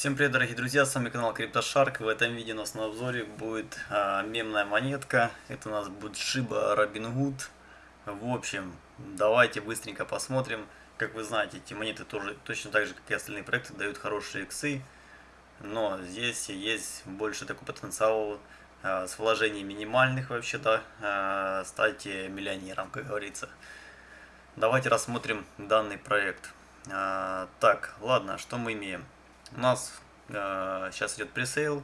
Всем привет, дорогие друзья, с вами канал CryptoShark. В этом видео у нас на обзоре будет а, мемная монетка. Это у нас будет Shiba Robinhood. В общем, давайте быстренько посмотрим. Как вы знаете, эти монеты тоже точно так же, как и остальные проекты, дают хорошие иксы. Но здесь есть больше такой потенциал а, с вложением минимальных вообще-то а, стать миллионером, как говорится. Давайте рассмотрим данный проект. А, так, ладно, что мы имеем? У нас э, сейчас идет presale,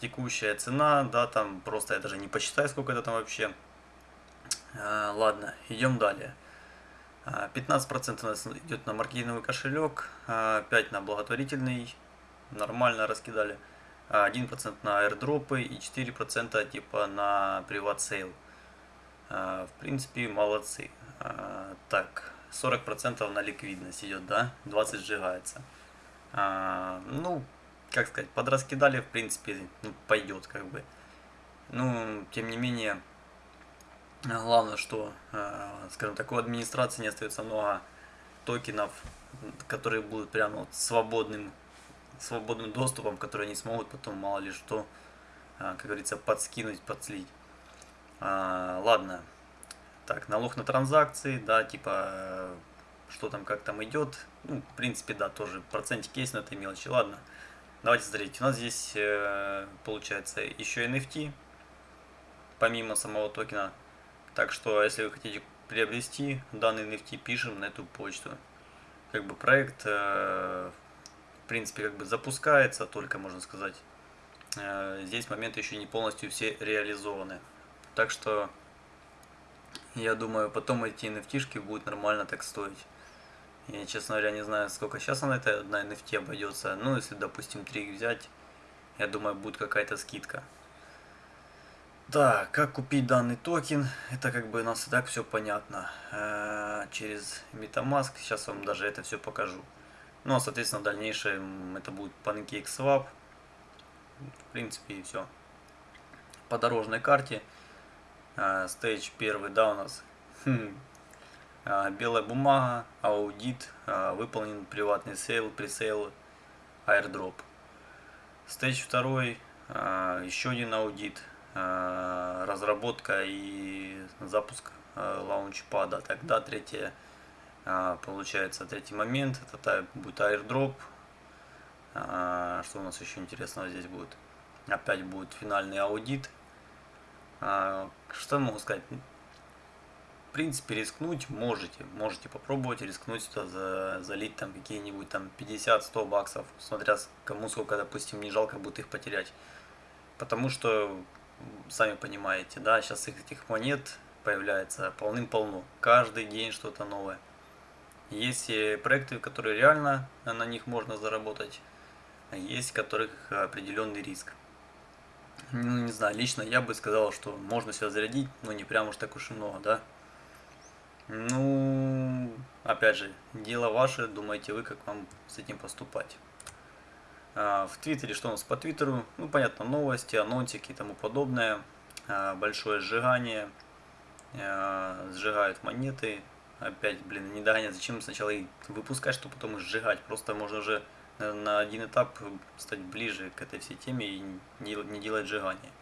текущая цена, да, там просто я даже не посчитаю, сколько это там вообще. Э, ладно, идем далее. 15% э, у нас идет на маркетинговый кошелек, 5% э, на благотворительный, нормально раскидали. 1% на airdrop ы и 4% типа на private sale. В принципе, молодцы. Так, 40% на ликвидность идет, да? 20 сжигается. А, ну, как сказать, подраскидали, в принципе, ну, пойдет, как бы. Ну, тем не менее, главное, что, э, скажем так, у администрации не остается много токенов, которые будут прямо вот свободным, свободным доступом, которые они смогут потом, мало ли что, э, как говорится, подскинуть, подслить. А, ладно. Так, налог на транзакции, да, типа что там, как там идет. Ну, в принципе, да, тоже процентики есть, но это мелочи. Ладно, давайте смотреть. У нас здесь э, получается еще NFT, помимо самого токена. Так что, если вы хотите приобрести данный NFT, пишем на эту почту. Как бы проект, э, в принципе, как бы запускается, только можно сказать. Э, здесь моменты еще не полностью все реализованы. Так что, я думаю, потом эти NFT будут нормально так стоить. Я, честно говоря, не знаю, сколько сейчас она это на NFT обойдется. Ну, если, допустим, 3 взять, я думаю, будет какая-то скидка. Да, как купить данный токен, это как бы у нас и так все понятно. Э -э через MetaMask, сейчас вам даже это все покажу. Ну, а, соответственно, в дальнейшем это будет PancakeSwap. В принципе, и все. По дорожной карте. Э Stage первый, да, у нас. А, белая бумага, аудит, а, выполнен приватный sale, presale, airdrop. Stage второй, а, еще один аудит, разработка и запуск launchpad а. Тогда третье, получается, третий момент, это будет airdrop. Что у нас еще интересного здесь будет? Опять будет финальный аудит. Что могу сказать? В принципе, рискнуть можете. Можете попробовать рискнуть сюда за, залить там какие-нибудь там 50-100 баксов, смотря кому сколько, допустим, не жалко будет их потерять. Потому что, сами понимаете, да, сейчас этих монет появляется полным-полно. Каждый день что-то новое. Есть проекты, которые реально на них можно заработать, а есть которых определенный риск. Ну, не знаю, лично я бы сказал, что можно себя зарядить, но не прям уж так уж и много, да. Ну, опять же, дело ваше, думаете вы, как вам с этим поступать. А, в Твиттере, что у нас по Твиттеру? Ну, понятно, новости, анонсики и тому подобное. А, большое сжигание. А, сжигают монеты. Опять, блин, не догонять, зачем сначала их выпускать, чтобы потом их сжигать. Просто можно уже на один этап стать ближе к этой всей теме и не делать сжигание.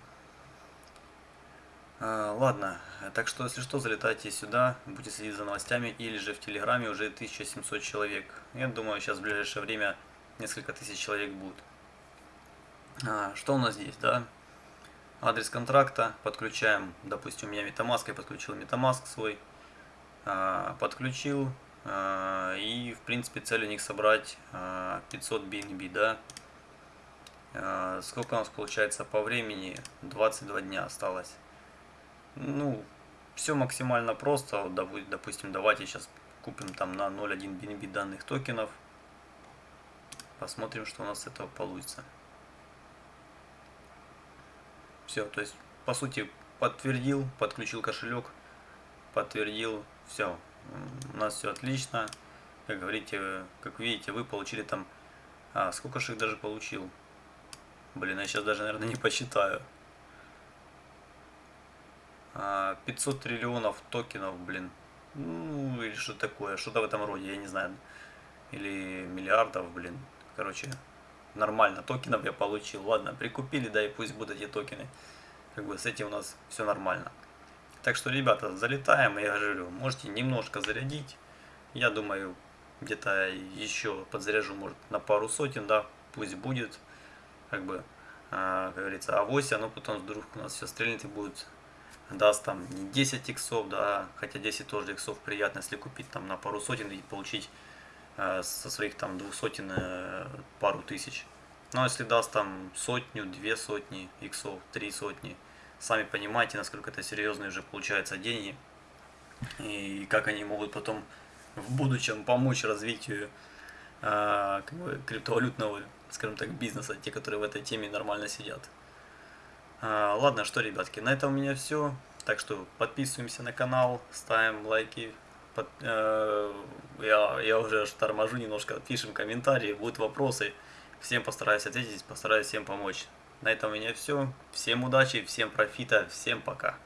А, ладно, так что, если что, залетайте сюда, будете следить за новостями, или же в Телеграме уже 1700 человек. Я думаю, сейчас в ближайшее время несколько тысяч человек будет. А, что у нас здесь, да? Адрес контракта подключаем, допустим, у меня Metamask, я подключил Metamask свой, а, подключил, а, и, в принципе, цель у них собрать а, 500 BNB, да? А, сколько у нас получается по времени? 22 дня осталось ну, все максимально просто. Допустим, давайте сейчас купим там на 0.1 BNB данных токенов. Посмотрим, что у нас с этого получится. Все, то есть, по сути, подтвердил, подключил кошелек, подтвердил, все. У нас все отлично. Как говорите, как видите, вы получили там... А, сколько же их даже получил? Блин, я сейчас даже, наверное, не посчитаю. 500 а, триллионов токенов, блин. Ну, или что такое, что-то в этом роде, я не знаю. Или миллиардов, блин. Короче, нормально токенов я получил. Ладно, прикупили, да и пусть будут эти токены. Как бы с этим у нас все нормально. Так что, ребята, залетаем, я говорю, можете немножко зарядить. Я думаю, где-то еще подзаряжу, может, на пару сотен, да, пусть будет. Как бы, а, как говорится, авось, оно потом вдруг у нас все стрельнет и будет даст там не 10 иксов, да, хотя 10 тоже иксов приятно, если купить там на пару сотен и получить э, со своих там двух сотен э, пару тысяч. Но если даст там сотню, две сотни иксов, три сотни, сами понимаете, насколько это серьезные уже получаются деньги и как они могут потом в будущем помочь развитию э, криптовалютного, скажем так, бизнеса, те, которые в этой теме нормально сидят. А, ладно, что, ребятки, на этом у меня все. Так что подписываемся на канал, ставим лайки. Под, э, я, я уже торможу немножко, пишем комментарии, будут вопросы. Всем постараюсь ответить, постараюсь всем помочь. На этом у меня все. Всем удачи, всем профита, всем пока.